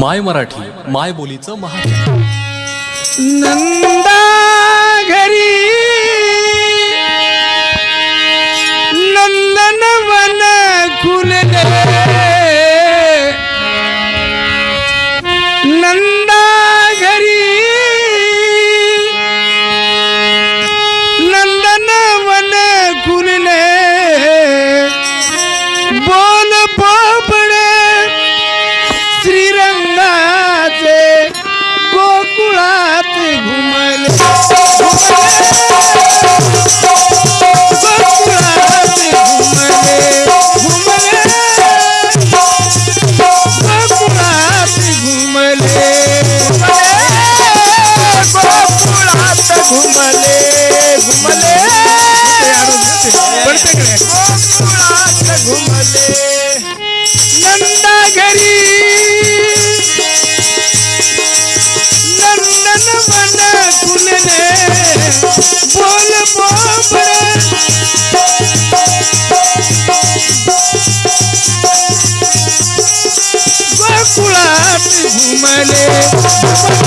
my Marathi my बोलीचं महा नंदा घरी घुमले घुमले घुमले नंदा घरी नंदन मन कुलने बोल बोल गोकुलाट घुमले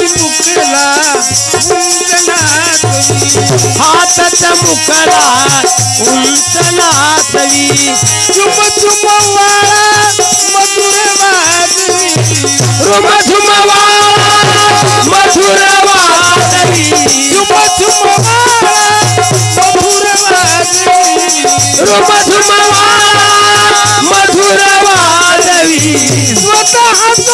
मुकला उनसला हाथत मुकला उनसला सवी मधुर रुम झुम मधुर वासवी चुम मधुर रुम झुम मधुर स्वतः तो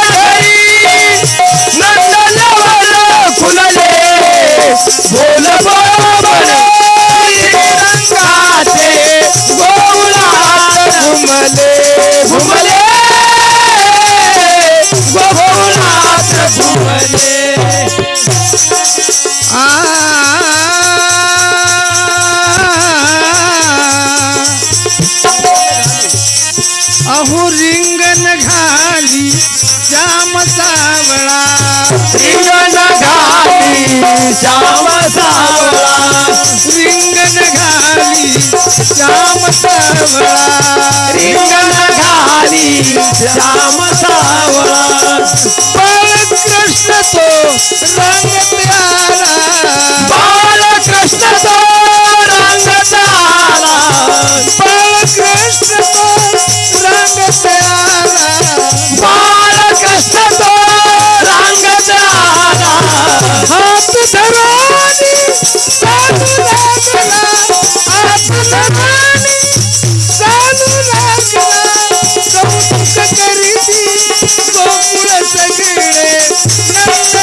अहो रिंगण घाली श्याम सावळा रिंगण घाली श्याम सावळा रिंगण घाली श्याम सावळा रिंगण घाली श्याम सावळा कृष्ण तो रंगते सरोनी चालू लागला आत्मसन्मानी चालू लागला कौतुक करीती गोकुळ सगळे नंद